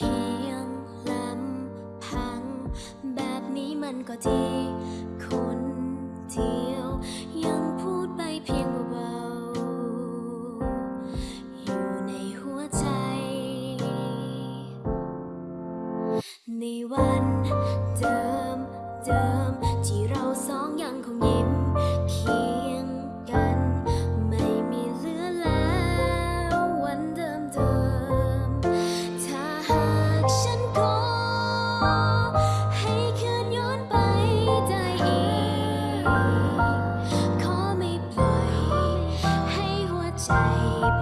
พียงลำพัง แบบนี้มันก็ดีคนเดียว ยังพูดไปเพียงเบาๆอยู่ในหัวใจ ในวัน say